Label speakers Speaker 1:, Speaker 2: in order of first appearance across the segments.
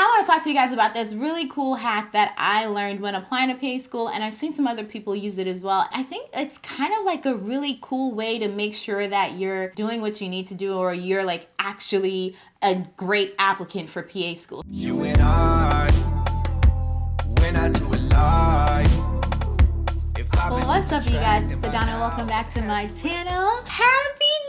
Speaker 1: I want to talk to you guys about this really cool hack that I learned when applying to PA school, and I've seen some other people use it as well. I think it's kind of like a really cool way to make sure that you're doing what you need to do or you're like actually a great applicant for PA school. You and I, when I do it well, what's up, you guys? It's Adana. Welcome back to my channel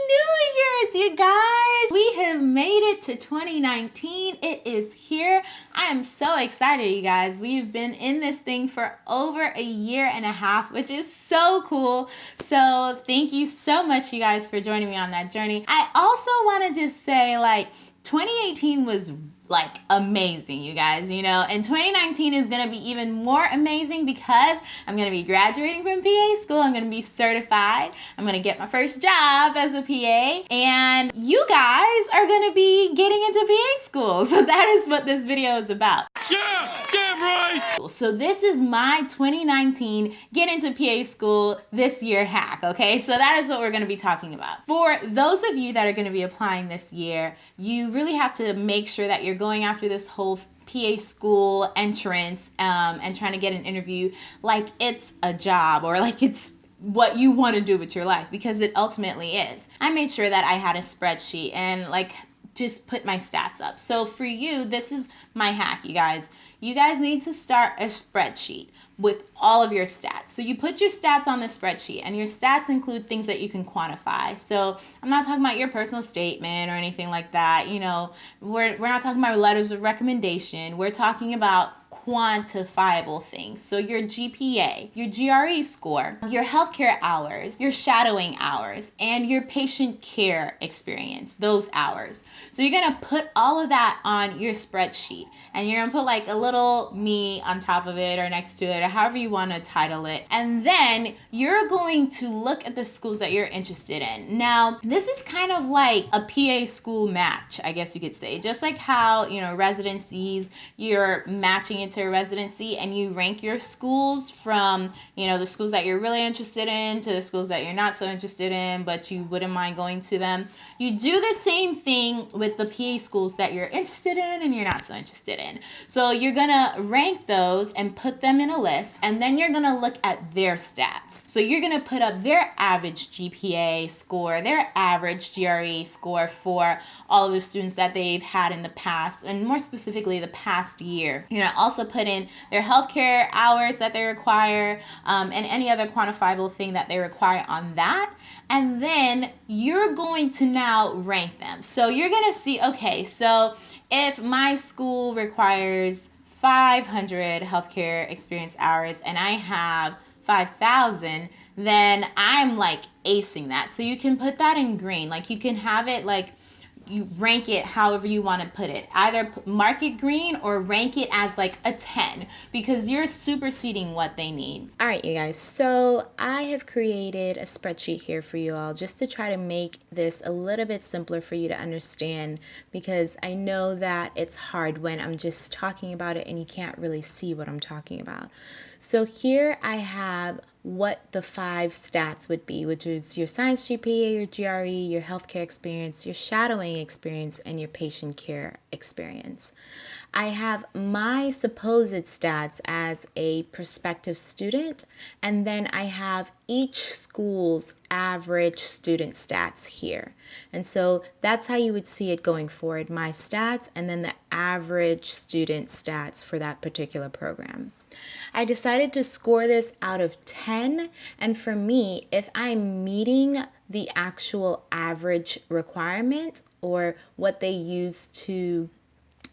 Speaker 1: New Year's, you guys! We have made it to 2019. It is here. I am so excited, you guys. We've been in this thing for over a year and a half, which is so cool. So thank you so much, you guys, for joining me on that journey. I also want to just say, like, 2018 was like amazing, you guys, you know, and 2019 is going to be even more amazing because I'm going to be graduating from PA school. I'm going to be certified. I'm going to get my first job as a PA and you guys are going to be getting into PA school. So that is what this video is about. Yeah, damn So this is my 2019 get into PA school this year hack, okay? So that is what we're going to be talking about. For those of you that are going to be applying this year, you really have to make sure that you're going after this whole PA school entrance um, and trying to get an interview like it's a job or like it's what you want to do with your life because it ultimately is. I made sure that I had a spreadsheet and like just put my stats up. So for you, this is my hack, you guys. You guys need to start a spreadsheet with all of your stats. So you put your stats on the spreadsheet and your stats include things that you can quantify. So I'm not talking about your personal statement or anything like that. You know, we're, we're not talking about letters of recommendation. We're talking about quantifiable things. So your GPA, your GRE score, your healthcare hours, your shadowing hours, and your patient care experience, those hours. So you're gonna put all of that on your spreadsheet and you're gonna put like a little me on top of it or next to it or however you wanna title it. And then you're going to look at the schools that you're interested in. Now, this is kind of like a PA school match, I guess you could say. Just like how, you know, residencies, you're matching into residency and you rank your schools from, you know, the schools that you're really interested in to the schools that you're not so interested in, but you wouldn't mind going to them. You do the same thing with the PA schools that you're interested in and you're not so interested in. So you're gonna rank those and put them in a list, and then you're gonna look at their stats. So you're gonna put up their average GPA score, their average GRE score for all of the students that they've had in the past, and more specifically, the past year. You're gonna also put in their healthcare hours that they require um, and any other quantifiable thing that they require on that. And then you're going to now rank them. So you're going to see, okay, so if my school requires 500 healthcare experience hours and I have 5,000, then I'm like acing that. So you can put that in green. Like you can have it like you rank it however you want to put it. Either mark it green or rank it as like a 10 because you're superseding what they need. All right, you guys. So I have created a spreadsheet here for you all just to try to make this a little bit simpler for you to understand because I know that it's hard when I'm just talking about it and you can't really see what I'm talking about. So here I have what the five stats would be, which is your science GPA, your GRE, your healthcare experience, your shadowing experience, and your patient care experience. I have my supposed stats as a prospective student, and then I have each school's average student stats here. And so that's how you would see it going forward, my stats, and then the average student stats for that particular program. I decided to score this out of 10. And for me, if I'm meeting the actual average requirement or what they use to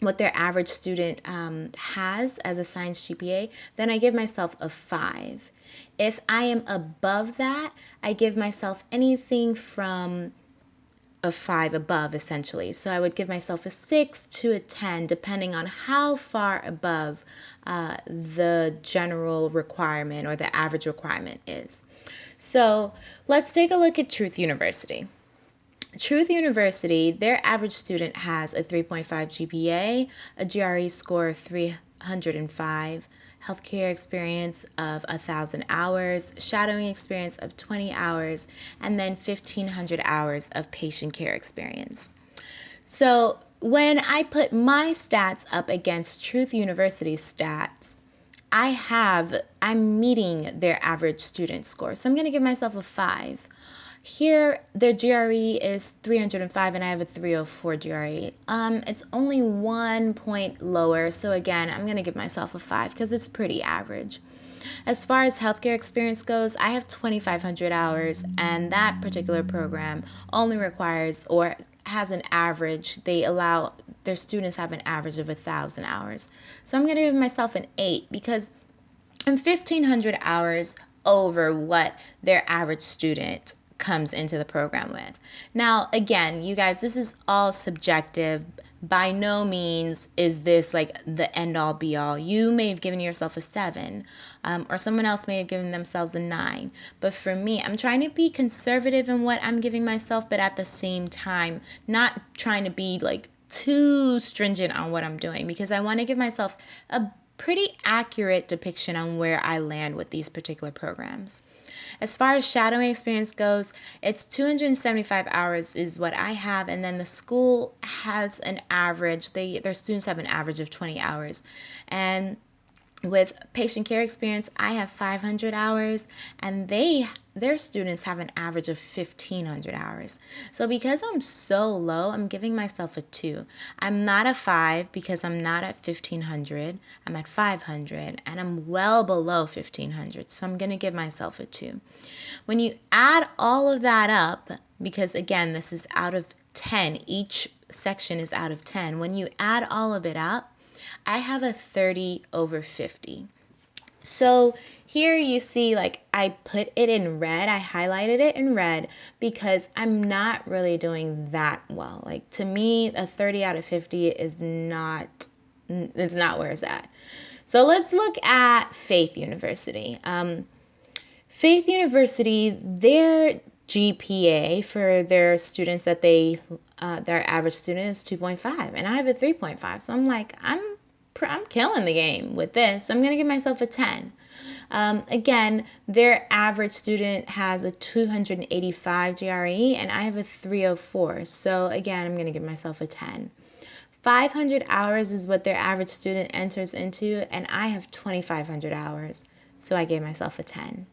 Speaker 1: what their average student um, has as a science GPA, then I give myself a five. If I am above that, I give myself anything from a five above essentially. So I would give myself a six to a 10 depending on how far above uh, the general requirement or the average requirement is. So let's take a look at Truth University. Truth University, their average student has a 3.5 GPA, a GRE score of 305, healthcare experience of 1,000 hours, shadowing experience of 20 hours, and then 1,500 hours of patient care experience. So when I put my stats up against Truth University's stats, I have, I'm meeting their average student score. So I'm going to give myself a five. Here, the GRE is 305 and I have a 304 GRE. Um, it's only one point lower. So again, I'm going to give myself a five because it's pretty average. As far as healthcare experience goes, I have 2,500 hours, and that particular program only requires or has an average. They allow their students have an average of a thousand hours. So I'm going to give myself an eight because I'm 1,500 hours over what their average student comes into the program with. Now, again, you guys, this is all subjective. By no means is this like the end all be all. You may have given yourself a seven, um, or someone else may have given themselves a nine. But for me, I'm trying to be conservative in what I'm giving myself, but at the same time, not trying to be like too stringent on what I'm doing because I want to give myself a pretty accurate depiction on where I land with these particular programs. As far as shadowing experience goes, it's 275 hours is what I have, and then the school has an average. They their students have an average of 20 hours, and with patient care experience, I have 500 hours, and they their students have an average of 1500 hours. So because I'm so low, I'm giving myself a 2. I'm not a 5 because I'm not at 1500. I'm at 500 and I'm well below 1500. So I'm going to give myself a 2. When you add all of that up, because again, this is out of 10, each section is out of 10. When you add all of it up, I have a 30 over 50. So here you see like I put it in red, I highlighted it in red because I'm not really doing that well. Like to me, a 30 out of 50 is not, it's not where it's at. So let's look at Faith University. Um, Faith University, their GPA for their students that they, uh, their average student is 2.5 and I have a 3.5. So I'm like, I'm, I'm killing the game with this. I'm going to give myself a 10. Um, again, their average student has a 285 GRE and I have a 304. So again, I'm going to give myself a 10. 500 hours is what their average student enters into and I have 2,500 hours. So I gave myself a 10.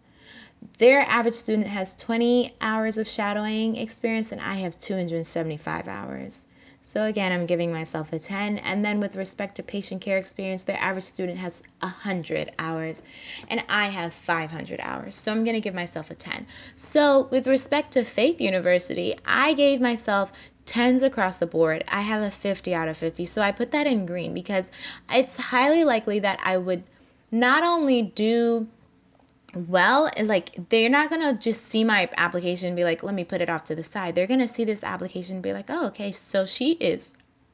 Speaker 1: Their average student has 20 hours of shadowing experience and I have 275 hours. So again, I'm giving myself a 10. And then with respect to patient care experience, the average student has 100 hours and I have 500 hours. So I'm going to give myself a 10. So with respect to Faith University, I gave myself 10s across the board. I have a 50 out of 50. So I put that in green because it's highly likely that I would not only do well like they're not gonna just see my application and be like let me put it off to the side. They're gonna see this application and be like oh okay so she is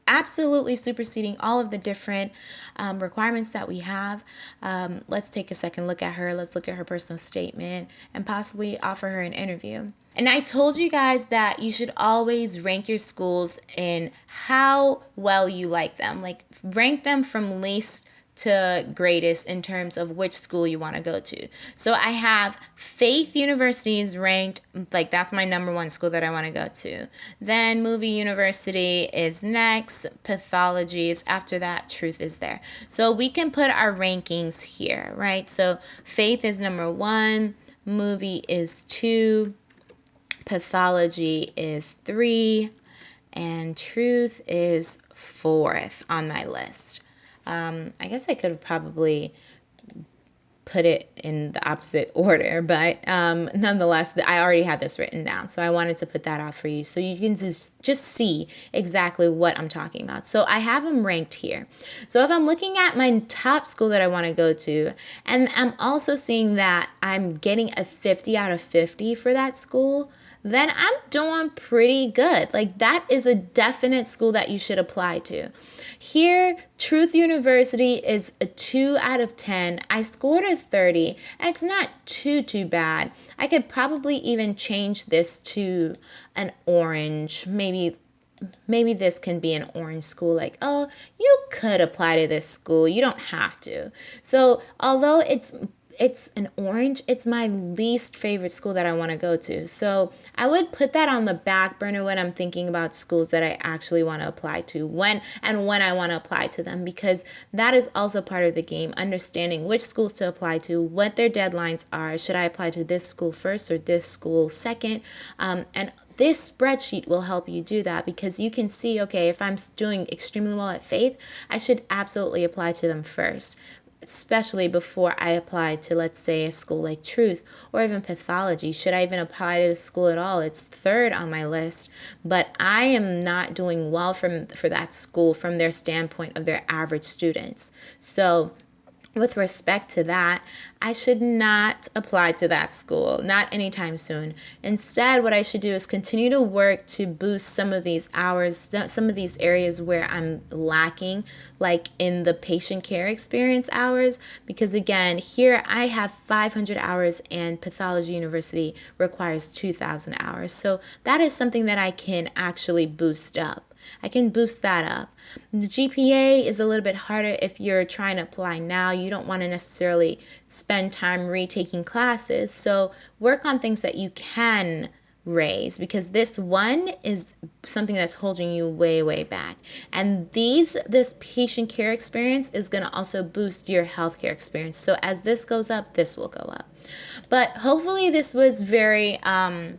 Speaker 1: absolutely superseding all of the different um, requirements that we have. Um, let's take a second look at her. Let's look at her personal statement and possibly offer her an interview. And I told you guys that you should always rank your schools in how well you like them. Like rank them from least to greatest in terms of which school you want to go to. So I have Faith University is ranked like that's my number one school that I want to go to. Then Movie University is next, Pathology is after that, Truth is there. So we can put our rankings here, right? So Faith is number 1, Movie is 2, Pathology is 3, and Truth is fourth on my list. Um, I guess I could have probably put it in the opposite order, but um, nonetheless, I already had this written down, so I wanted to put that out for you so you can just, just see exactly what I'm talking about. So I have them ranked here. So if I'm looking at my top school that I want to go to, and I'm also seeing that I'm getting a 50 out of 50 for that school, then I'm doing pretty good. Like that is a definite school that you should apply to. Here, Truth University is a 2 out of 10. I scored a 30. It's not too, too bad. I could probably even change this to an orange, maybe maybe this can be an orange school like oh you could apply to this school you don't have to so although it's it's an orange, it's my least favorite school that I want to go to. So I would put that on the back burner when I'm thinking about schools that I actually want to apply to when and when I want to apply to them because that is also part of the game understanding which schools to apply to, what their deadlines are. Should I apply to this school first or this school second? Um, and this spreadsheet will help you do that because you can see, okay, if I'm doing extremely well at faith, I should absolutely apply to them first especially before I applied to, let's say, a school like Truth or even pathology. Should I even apply to the school at all? It's third on my list, but I am not doing well from for that school from their standpoint of their average students. So with respect to that, I should not apply to that school, not anytime soon. Instead, what I should do is continue to work to boost some of these hours, some of these areas where I'm lacking, like in the patient care experience hours. Because again, here I have 500 hours and Pathology University requires 2,000 hours. So that is something that I can actually boost up. I can boost that up. The GPA is a little bit harder if you're trying to apply now. You don't want to necessarily spend time retaking classes. So work on things that you can raise because this one is something that's holding you way way back and these this patient care experience is going to also boost your healthcare experience so as this goes up this will go up but hopefully this was very um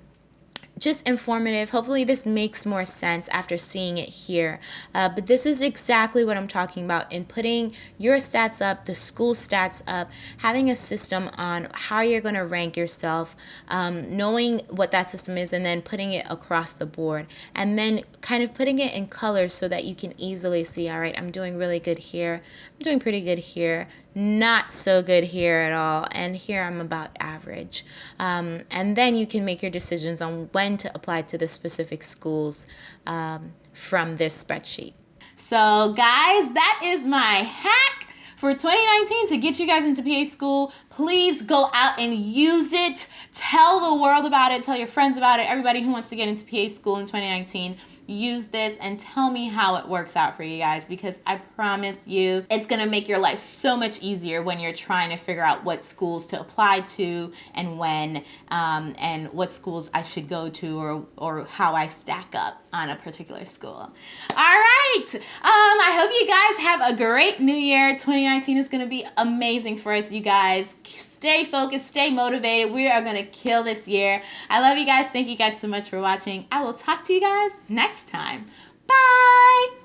Speaker 1: just informative. Hopefully, this makes more sense after seeing it here. Uh, but this is exactly what I'm talking about in putting your stats up, the school stats up, having a system on how you're going to rank yourself, um, knowing what that system is, and then putting it across the board. And then kind of putting it in colors so that you can easily see all right, I'm doing really good here, I'm doing pretty good here not so good here at all, and here I'm about average. Um, and then you can make your decisions on when to apply to the specific schools um, from this spreadsheet. So, guys, that is my hack for 2019 to get you guys into PA school. Please go out and use it. Tell the world about it. Tell your friends about it. Everybody who wants to get into PA school in 2019 use this and tell me how it works out for you guys because I promise you it's gonna make your life so much easier when you're trying to figure out what schools to apply to and when um, and what schools I should go to or, or how I stack up on a particular school. All right, um, I hope you guys have a great new year. 2019 is gonna be amazing for us, you guys. Stay focused, stay motivated. We are gonna kill this year. I love you guys. Thank you guys so much for watching. I will talk to you guys next next time. Bye!